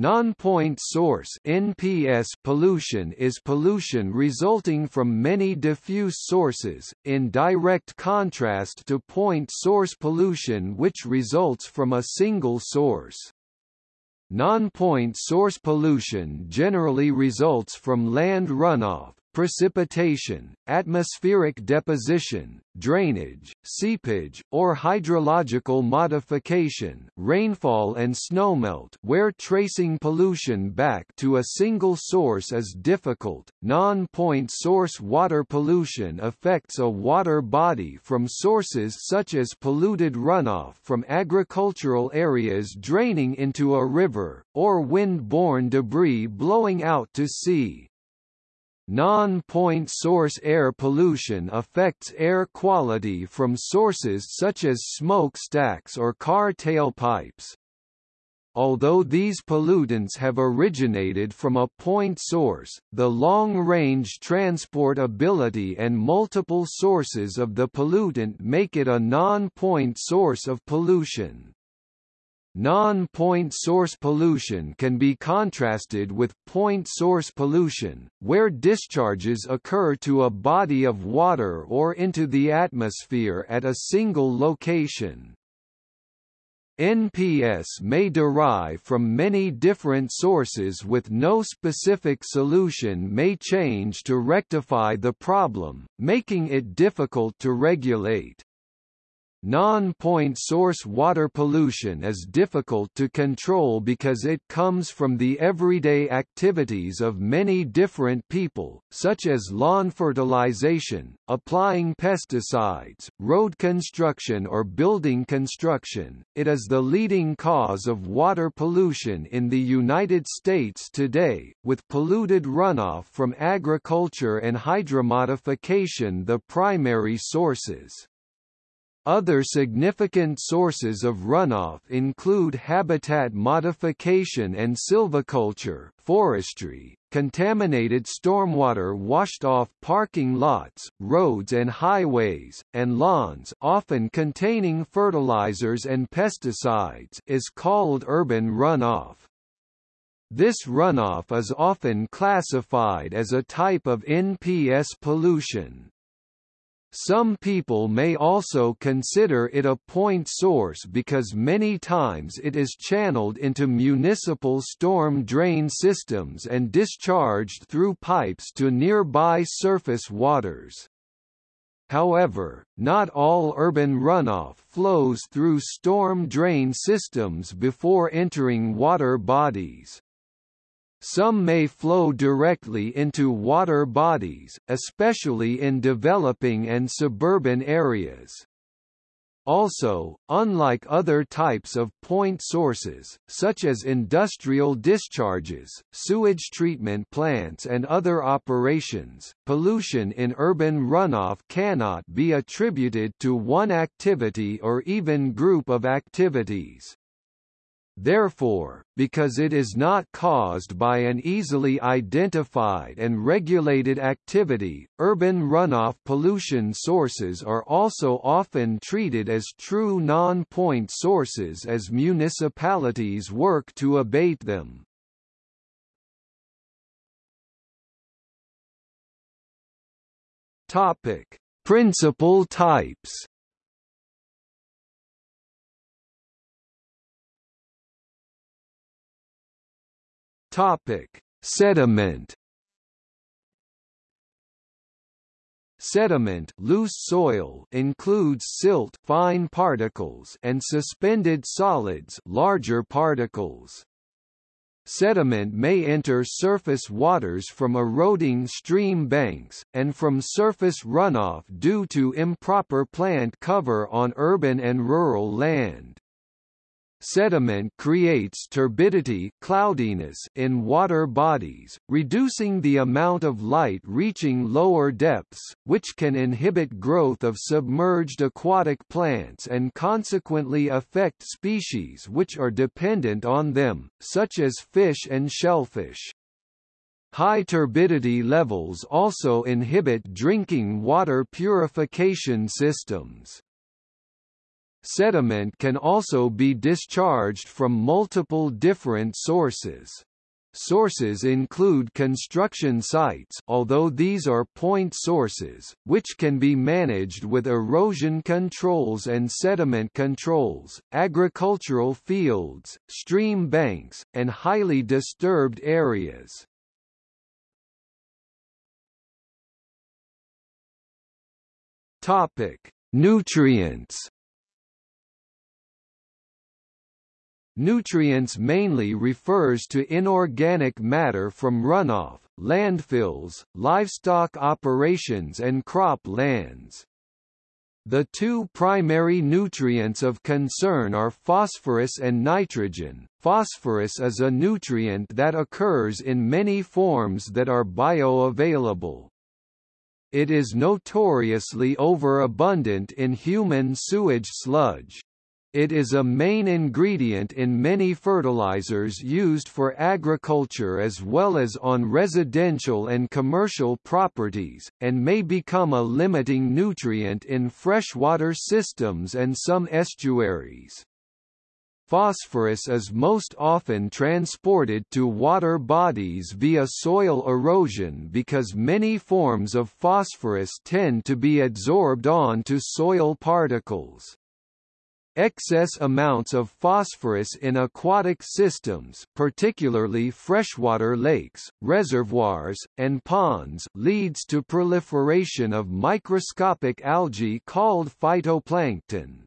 Non-point source (NPS) pollution is pollution resulting from many diffuse sources, in direct contrast to point source pollution which results from a single source. Non-point source pollution generally results from land runoff, precipitation, atmospheric deposition, drainage, seepage, or hydrological modification rainfall and snowmelt where tracing pollution back to a single source is difficult. Non-point source water pollution affects a water body from sources such as polluted runoff from agricultural areas draining into a river, or wind-borne debris blowing out to sea. Non-point source air pollution affects air quality from sources such as smokestacks or car tailpipes. Although these pollutants have originated from a point source, the long-range transportability and multiple sources of the pollutant make it a non-point source of pollution. Non-point source pollution can be contrasted with point source pollution, where discharges occur to a body of water or into the atmosphere at a single location. NPS may derive from many different sources with no specific solution may change to rectify the problem, making it difficult to regulate. Non-point source water pollution is difficult to control because it comes from the everyday activities of many different people, such as lawn fertilization, applying pesticides, road construction or building construction. It is the leading cause of water pollution in the United States today, with polluted runoff from agriculture and hydromodification the primary sources. Other significant sources of runoff include habitat modification and silviculture, forestry, contaminated stormwater washed off parking lots, roads and highways, and lawns often containing fertilizers and pesticides is called urban runoff. This runoff is often classified as a type of NPS pollution. Some people may also consider it a point source because many times it is channeled into municipal storm drain systems and discharged through pipes to nearby surface waters. However, not all urban runoff flows through storm drain systems before entering water bodies. Some may flow directly into water bodies, especially in developing and suburban areas. Also, unlike other types of point sources, such as industrial discharges, sewage treatment plants and other operations, pollution in urban runoff cannot be attributed to one activity or even group of activities. Therefore, because it is not caused by an easily identified and regulated activity, urban runoff pollution sources are also often treated as true non-point sources as municipalities work to abate them. Topic: Principal types Topic: Sediment. Sediment loose soil includes silt fine particles and suspended solids larger particles. Sediment may enter surface waters from eroding stream banks, and from surface runoff due to improper plant cover on urban and rural land. Sediment creates turbidity cloudiness in water bodies, reducing the amount of light reaching lower depths, which can inhibit growth of submerged aquatic plants and consequently affect species which are dependent on them, such as fish and shellfish. High turbidity levels also inhibit drinking water purification systems. Sediment can also be discharged from multiple different sources. Sources include construction sites although these are point sources, which can be managed with erosion controls and sediment controls, agricultural fields, stream banks, and highly disturbed areas. Topic: Nutrients Nutrients mainly refers to inorganic matter from runoff, landfills, livestock operations and crop lands. The two primary nutrients of concern are phosphorus and nitrogen. Phosphorus is a nutrient that occurs in many forms that are bioavailable. It is notoriously overabundant in human sewage sludge. It is a main ingredient in many fertilizers used for agriculture as well as on residential and commercial properties, and may become a limiting nutrient in freshwater systems and some estuaries. Phosphorus is most often transported to water bodies via soil erosion because many forms of phosphorus tend to be adsorbed onto soil particles. Excess amounts of phosphorus in aquatic systems particularly freshwater lakes, reservoirs, and ponds leads to proliferation of microscopic algae called phytoplankton.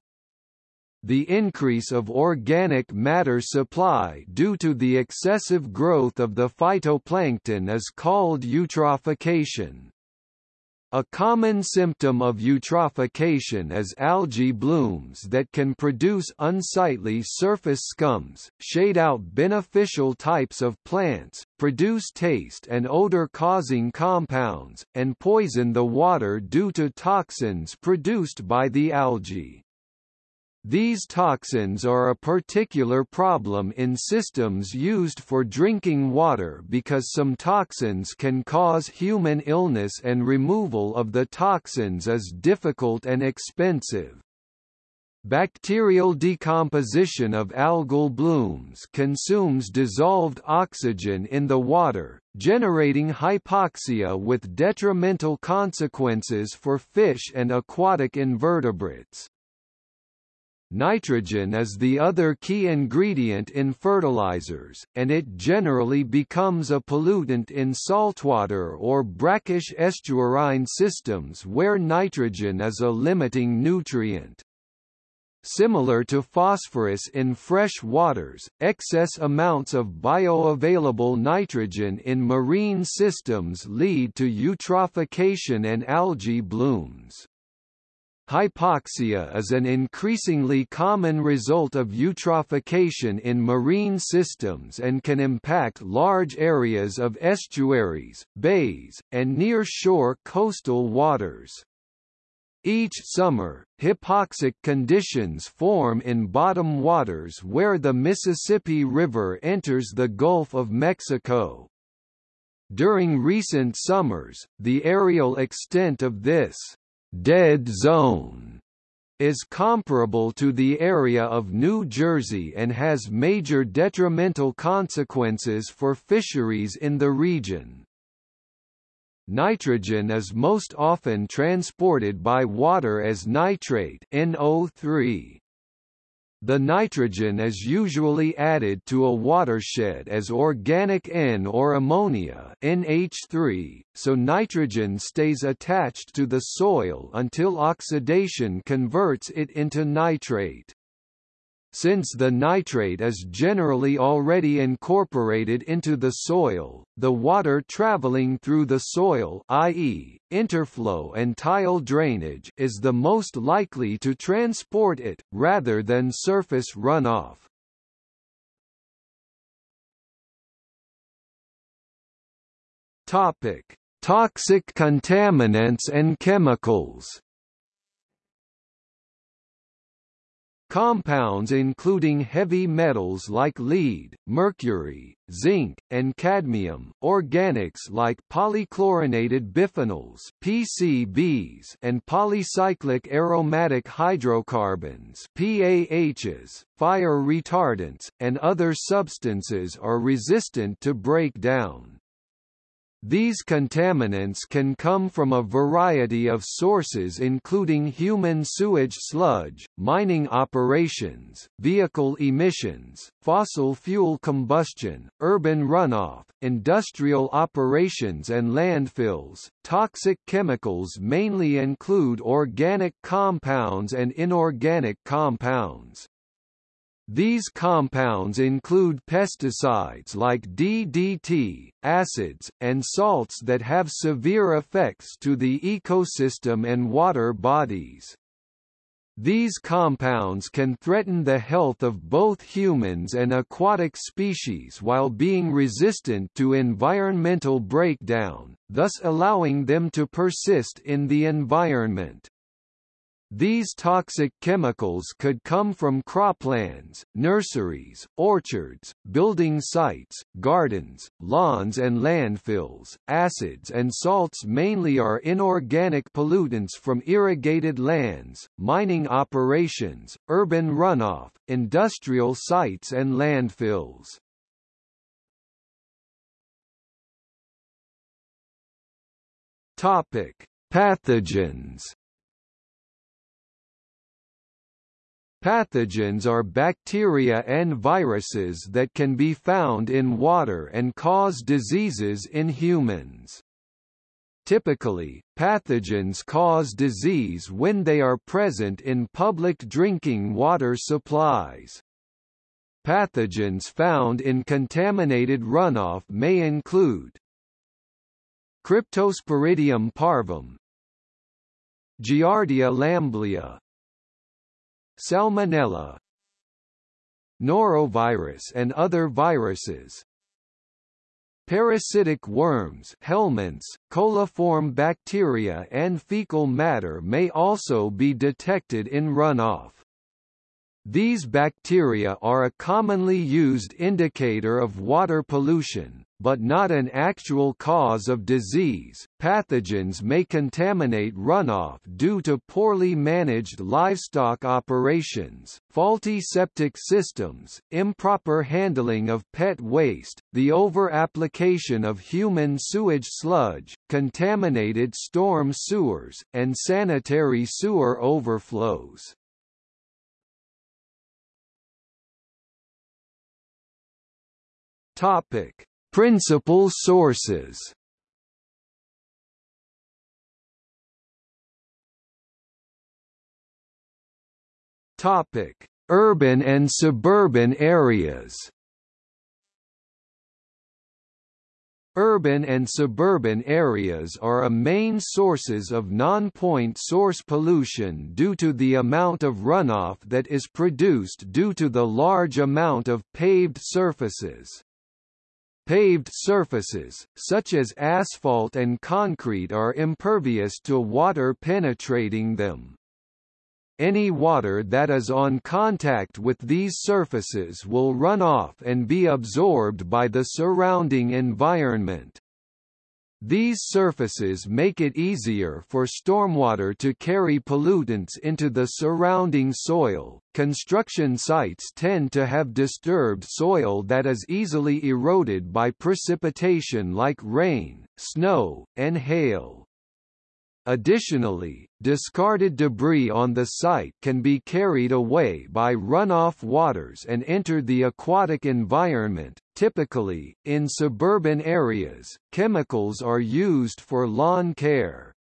The increase of organic matter supply due to the excessive growth of the phytoplankton is called eutrophication. A common symptom of eutrophication is algae blooms that can produce unsightly surface scums, shade out beneficial types of plants, produce taste and odor-causing compounds, and poison the water due to toxins produced by the algae. These toxins are a particular problem in systems used for drinking water because some toxins can cause human illness and removal of the toxins is difficult and expensive. Bacterial decomposition of algal blooms consumes dissolved oxygen in the water, generating hypoxia with detrimental consequences for fish and aquatic invertebrates. Nitrogen is the other key ingredient in fertilizers, and it generally becomes a pollutant in saltwater or brackish estuarine systems where nitrogen is a limiting nutrient. Similar to phosphorus in fresh waters, excess amounts of bioavailable nitrogen in marine systems lead to eutrophication and algae blooms. Hypoxia is an increasingly common result of eutrophication in marine systems and can impact large areas of estuaries, bays, and near-shore coastal waters. Each summer, hypoxic conditions form in bottom waters where the Mississippi River enters the Gulf of Mexico. During recent summers, the aerial extent of this dead zone is comparable to the area of New Jersey and has major detrimental consequences for fisheries in the region. Nitrogen is most often transported by water as nitrate NO3. The nitrogen is usually added to a watershed as organic N or ammonia NH3, so nitrogen stays attached to the soil until oxidation converts it into nitrate. Since the nitrate is generally already incorporated into the soil, the water traveling through the soil i.e., interflow and tile drainage is the most likely to transport it, rather than surface runoff. Topic. Toxic contaminants and chemicals Compounds including heavy metals like lead, mercury, zinc, and cadmium, organics like polychlorinated biphenyls (PCBs) and polycyclic aromatic hydrocarbons (PAHs), fire retardants, and other substances are resistant to breakdown. These contaminants can come from a variety of sources including human sewage sludge, mining operations, vehicle emissions, fossil fuel combustion, urban runoff, industrial operations and landfills. Toxic chemicals mainly include organic compounds and inorganic compounds. These compounds include pesticides like DDT, acids, and salts that have severe effects to the ecosystem and water bodies. These compounds can threaten the health of both humans and aquatic species while being resistant to environmental breakdown, thus allowing them to persist in the environment. These toxic chemicals could come from croplands, nurseries, orchards, building sites, gardens, lawns and landfills. Acids and salts mainly are inorganic pollutants from irrigated lands, mining operations, urban runoff, industrial sites and landfills. Topic: Pathogens Pathogens are bacteria and viruses that can be found in water and cause diseases in humans. Typically, pathogens cause disease when they are present in public drinking water supplies. Pathogens found in contaminated runoff may include Cryptosporidium parvum Giardia lamblia Salmonella Norovirus and other viruses Parasitic worms helminths, coliform bacteria and fecal matter may also be detected in runoff. These bacteria are a commonly used indicator of water pollution, but not an actual cause of disease. Pathogens may contaminate runoff due to poorly managed livestock operations, faulty septic systems, improper handling of pet waste, the over-application of human sewage sludge, contaminated storm sewers, and sanitary sewer overflows. Topic: Principal sources Topic: Urban and suburban areas. Urban and suburban areas are a main sources of non-point source pollution due to the amount of runoff that is produced due to the large amount of paved surfaces. Paved surfaces, such as asphalt and concrete are impervious to water penetrating them. Any water that is on contact with these surfaces will run off and be absorbed by the surrounding environment. These surfaces make it easier for stormwater to carry pollutants into the surrounding soil. Construction sites tend to have disturbed soil that is easily eroded by precipitation like rain, snow, and hail. Additionally, discarded debris on the site can be carried away by runoff waters and enter the aquatic environment. Typically, in suburban areas, chemicals are used for lawn care.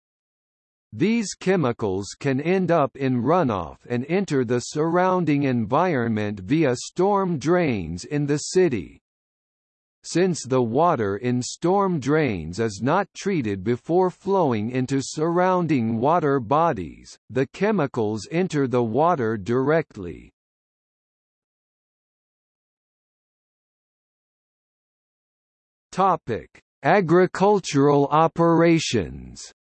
These chemicals can end up in runoff and enter the surrounding environment via storm drains in the city. Since the water in storm drains is not treated before flowing into surrounding water bodies, the chemicals enter the water directly. Topic: Agricultural operations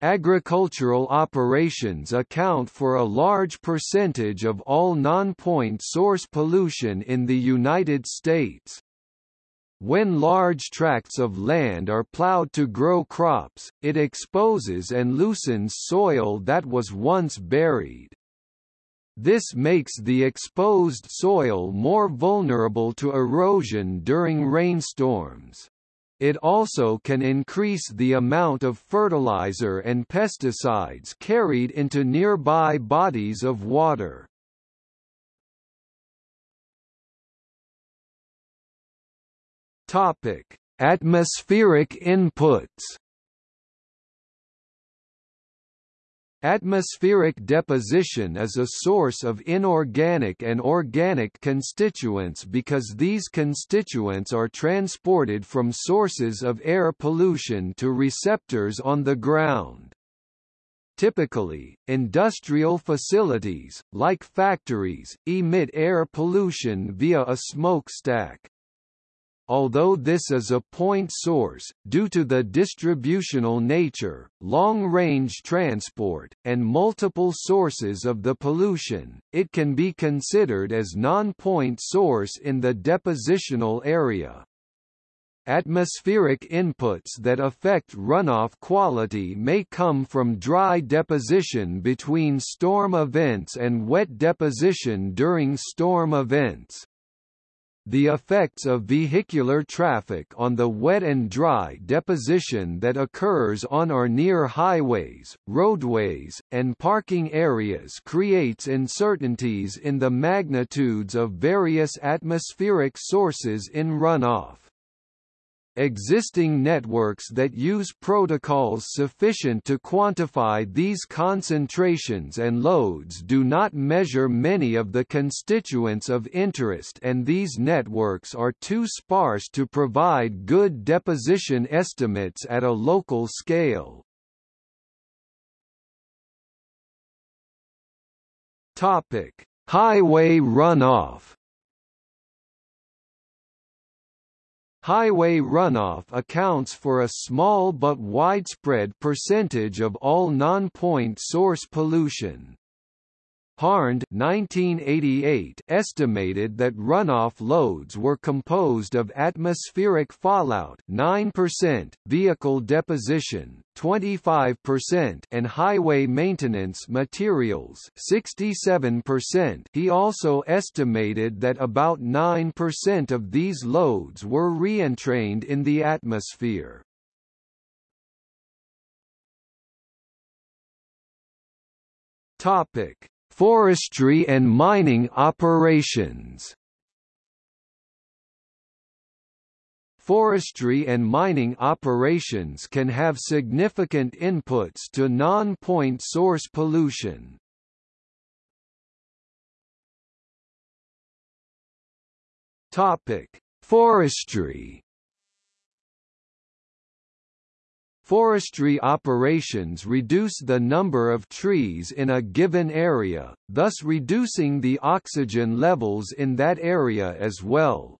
Agricultural operations account for a large percentage of all non-point source pollution in the United States. When large tracts of land are plowed to grow crops, it exposes and loosens soil that was once buried. This makes the exposed soil more vulnerable to erosion during rainstorms. It also can increase the amount of fertilizer and pesticides carried into nearby bodies of water. Atmospheric inputs. Atmospheric deposition is a source of inorganic and organic constituents because these constituents are transported from sources of air pollution to receptors on the ground. Typically, industrial facilities, like factories, emit air pollution via a smokestack. Although this is a point source, due to the distributional nature, long-range transport, and multiple sources of the pollution, it can be considered as non-point source in the depositional area. Atmospheric inputs that affect runoff quality may come from dry deposition between storm events and wet deposition during storm events. The effects of vehicular traffic on the wet and dry deposition that occurs on or near highways, roadways, and parking areas creates uncertainties in the magnitudes of various atmospheric sources in runoff. Existing networks that use protocols sufficient to quantify these concentrations and loads do not measure many of the constituents of interest and these networks are too sparse to provide good deposition estimates at a local scale. Topic: Highway runoff Highway runoff accounts for a small but widespread percentage of all non-point source pollution. Harned 1988 estimated that runoff loads were composed of atmospheric fallout 9%, vehicle deposition 25% and highway maintenance materials 67%. He also estimated that about 9% of these loads were reentrained in the atmosphere. Topic Forestry and mining operations Forestry and mining operations can have significant inputs to non-point source pollution. Topic: Forestry Forestry operations reduce the number of trees in a given area, thus reducing the oxygen levels in that area as well.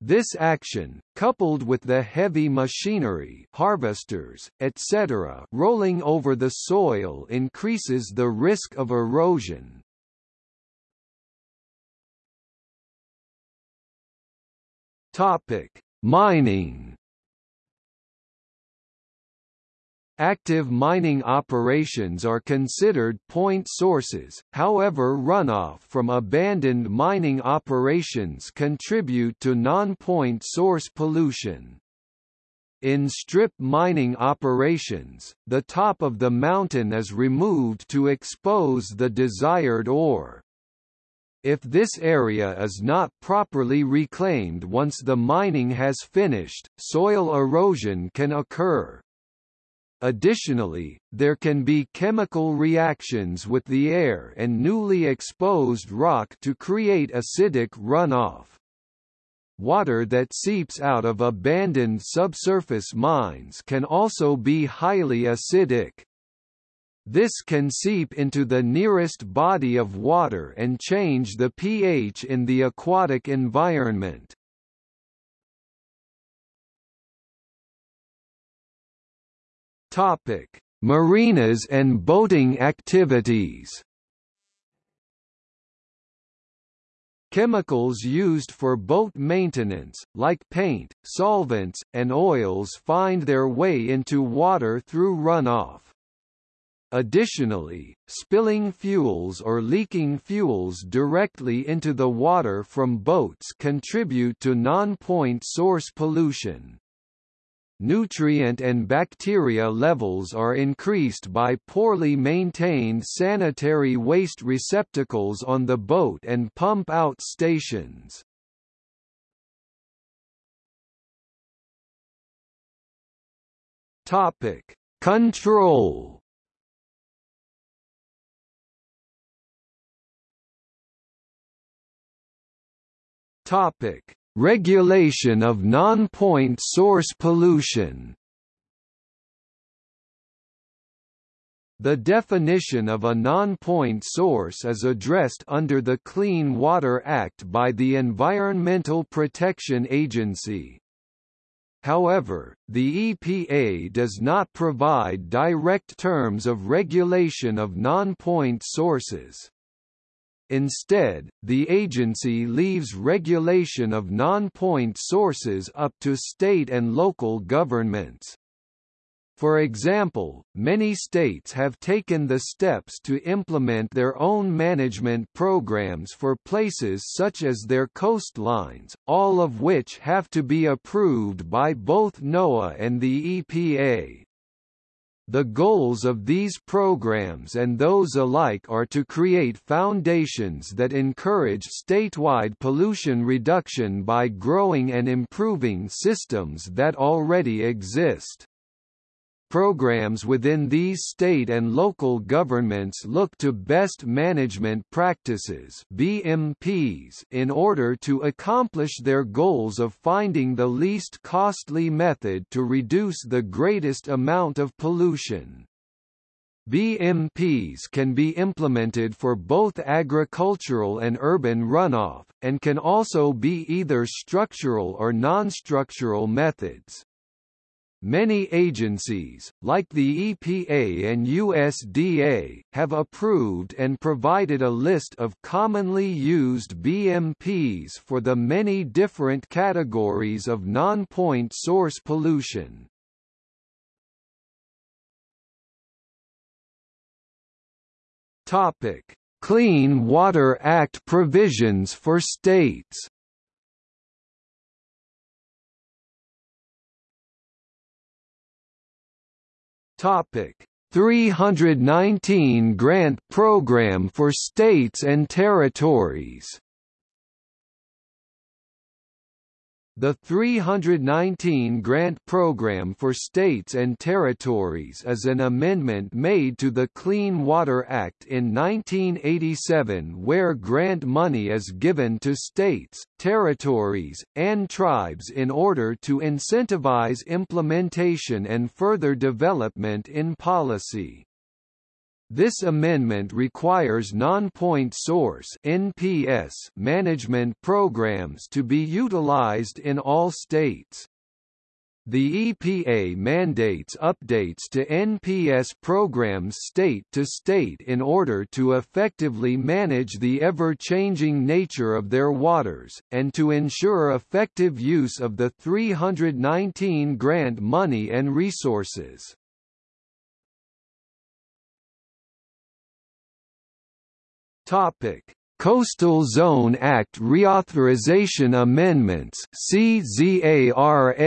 This action, coupled with the heavy machinery harvesters, etc. rolling over the soil increases the risk of erosion. Mining Active mining operations are considered point sources, however runoff from abandoned mining operations contribute to non-point source pollution. In strip mining operations, the top of the mountain is removed to expose the desired ore. If this area is not properly reclaimed once the mining has finished, soil erosion can occur. Additionally, there can be chemical reactions with the air and newly exposed rock to create acidic runoff. Water that seeps out of abandoned subsurface mines can also be highly acidic. This can seep into the nearest body of water and change the pH in the aquatic environment. Topic: Marinas and boating activities Chemicals used for boat maintenance, like paint, solvents, and oils find their way into water through runoff. Additionally, spilling fuels or leaking fuels directly into the water from boats contribute to non-point source pollution. Nutrient and bacteria levels are increased by poorly maintained sanitary waste receptacles on the boat and pump-out stations. Topic: Control Topic: Regulation of non-point source pollution. The definition of a non-point source is addressed under the Clean Water Act by the Environmental Protection Agency. However, the EPA does not provide direct terms of regulation of non-point sources. Instead, the agency leaves regulation of non-point sources up to state and local governments. For example, many states have taken the steps to implement their own management programs for places such as their coastlines, all of which have to be approved by both NOAA and the EPA. The goals of these programs and those alike are to create foundations that encourage statewide pollution reduction by growing and improving systems that already exist. Programs within these state and local governments look to best management practices BMPs in order to accomplish their goals of finding the least costly method to reduce the greatest amount of pollution. BMPs can be implemented for both agricultural and urban runoff, and can also be either structural or non-structural methods. Many agencies, like the EPA and USDA, have approved and provided a list of commonly used BMPs for the many different categories of non-point source pollution. Topic: Clean Water Act provisions for states. Topic. 319 Grant Program for States and Territories The 319 Grant Program for States and Territories is an amendment made to the Clean Water Act in 1987 where grant money is given to states, territories, and tribes in order to incentivize implementation and further development in policy. This amendment requires non-point source (NPS) management programs to be utilized in all states. The EPA mandates updates to NPS programs state to state in order to effectively manage the ever-changing nature of their waters, and to ensure effective use of the 319 grant money and resources. Topic: Coastal Zone Act Reauthorization Amendments. CZARA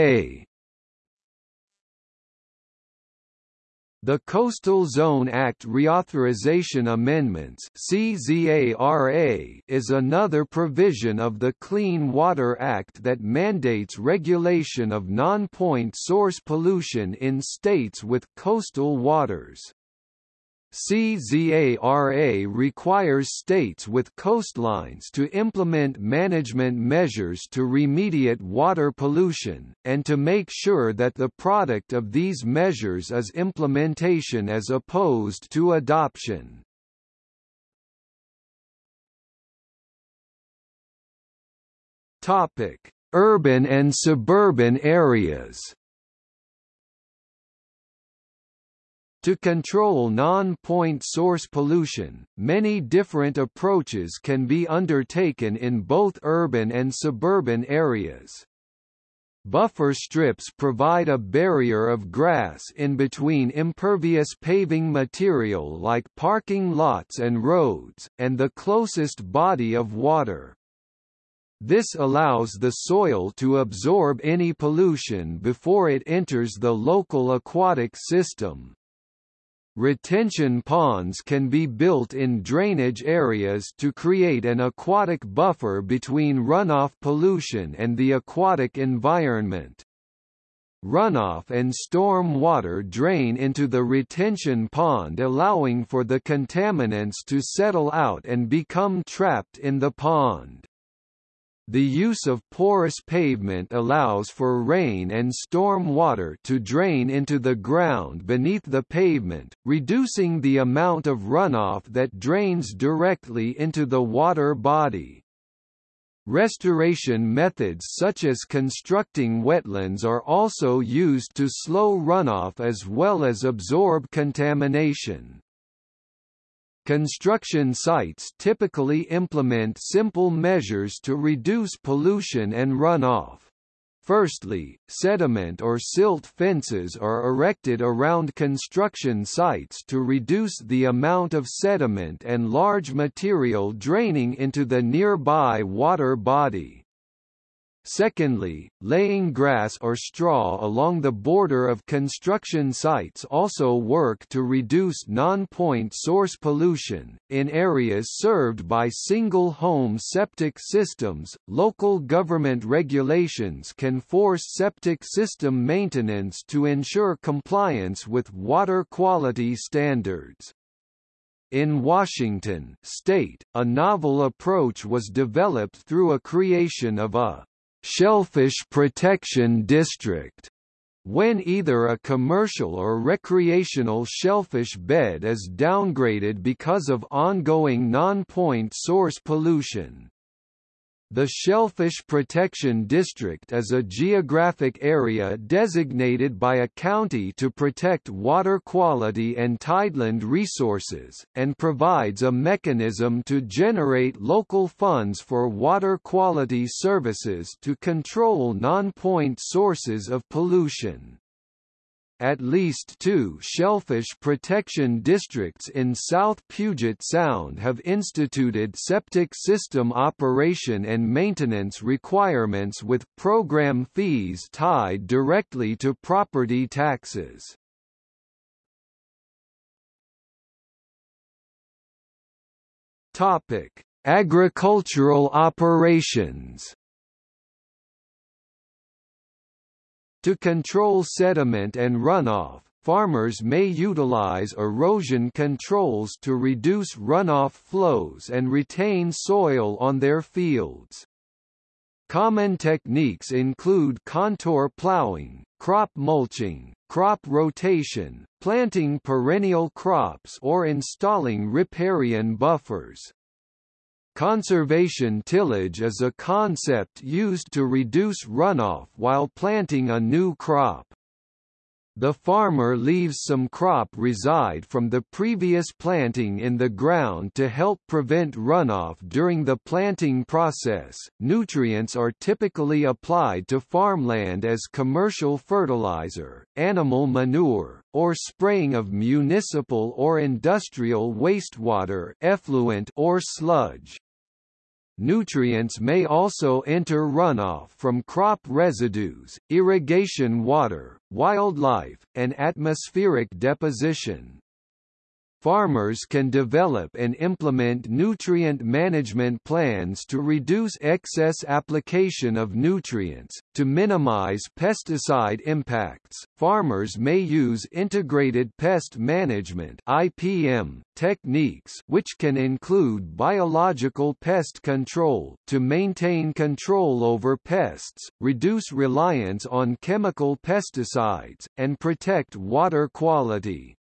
The Coastal Zone Act Reauthorization Amendments. CZARA is another provision of the Clean Water Act that mandates regulation of non-point source pollution in states with coastal waters. CZARA requires states with coastlines to implement management measures to remediate water pollution, and to make sure that the product of these measures is implementation as opposed to adoption. Urban and suburban areas To control non-point source pollution, many different approaches can be undertaken in both urban and suburban areas. Buffer strips provide a barrier of grass in between impervious paving material like parking lots and roads, and the closest body of water. This allows the soil to absorb any pollution before it enters the local aquatic system. Retention ponds can be built in drainage areas to create an aquatic buffer between runoff pollution and the aquatic environment. Runoff and storm water drain into the retention pond allowing for the contaminants to settle out and become trapped in the pond. The use of porous pavement allows for rain and storm water to drain into the ground beneath the pavement, reducing the amount of runoff that drains directly into the water body. Restoration methods such as constructing wetlands are also used to slow runoff as well as absorb contamination. Construction sites typically implement simple measures to reduce pollution and runoff. Firstly, sediment or silt fences are erected around construction sites to reduce the amount of sediment and large material draining into the nearby water body. Secondly, laying grass or straw along the border of construction sites also work to reduce non-point source pollution. In areas served by single-home septic systems, local government regulations can force septic system maintenance to ensure compliance with water quality standards. In Washington state, a novel approach was developed through a creation of a Shellfish Protection District when either a commercial or recreational shellfish bed is downgraded because of ongoing non-point source pollution. The Shellfish Protection District is a geographic area designated by a county to protect water quality and tideland resources, and provides a mechanism to generate local funds for water quality services to control non-point sources of pollution. At least two shellfish protection districts in South Puget Sound have instituted septic system operation and maintenance requirements with program fees tied directly to property taxes. Agricultural operations To control sediment and runoff, farmers may utilize erosion controls to reduce runoff flows and retain soil on their fields. Common techniques include contour plowing, crop mulching, crop rotation, planting perennial crops or installing riparian buffers. Conservation tillage is a concept used to reduce runoff while planting a new crop. The farmer leaves some crop reside from the previous planting in the ground to help prevent runoff during the planting process. Nutrients are typically applied to farmland as commercial fertilizer, animal manure, or spraying of municipal or industrial wastewater, effluent or sludge. Nutrients may also enter runoff from crop residues, irrigation water, wildlife, and atmospheric deposition. Farmers can develop and implement nutrient management plans to reduce excess application of nutrients. To minimize pesticide impacts, farmers may use integrated pest management (IPM) techniques, which can include biological pest control to maintain control over pests, reduce reliance on chemical pesticides, and protect water quality.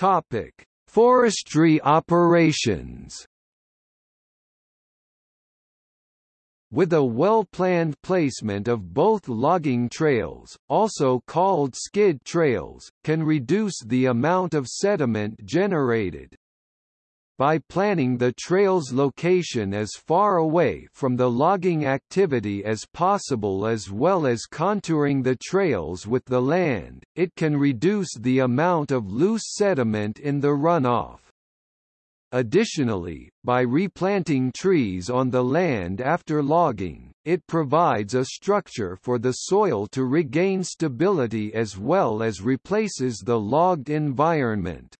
Topic: Forestry operations. with a well-planned placement of both logging trails, also called skid trails, can reduce the amount of sediment generated by planning the trail's location as far away from the logging activity as possible as well as contouring the trails with the land, it can reduce the amount of loose sediment in the runoff. Additionally, by replanting trees on the land after logging, it provides a structure for the soil to regain stability as well as replaces the logged environment.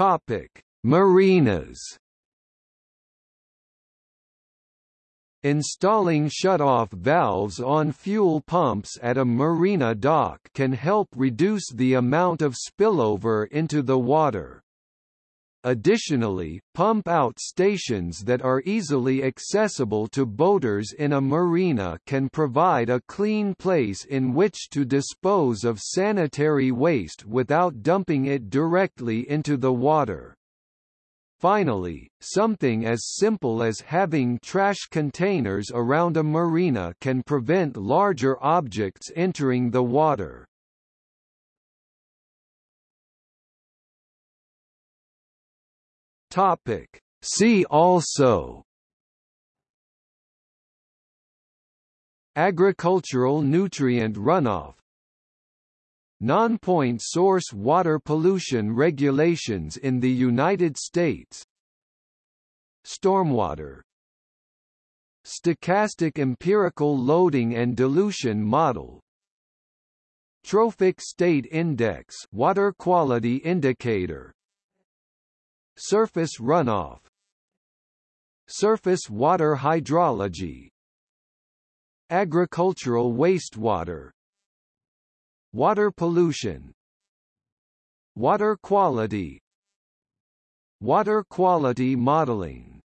Topic: Marinas. Installing shutoff valves on fuel pumps at a marina dock can help reduce the amount of spillover into the water. Additionally, pump-out stations that are easily accessible to boaters in a marina can provide a clean place in which to dispose of sanitary waste without dumping it directly into the water. Finally, something as simple as having trash containers around a marina can prevent larger objects entering the water. Topic. See also Agricultural nutrient runoff Non-point source water pollution regulations in the United States Stormwater Stochastic empirical loading and dilution model Trophic state index water quality indicator Surface runoff. Surface water hydrology. Agricultural wastewater. Water pollution. Water quality. Water quality modeling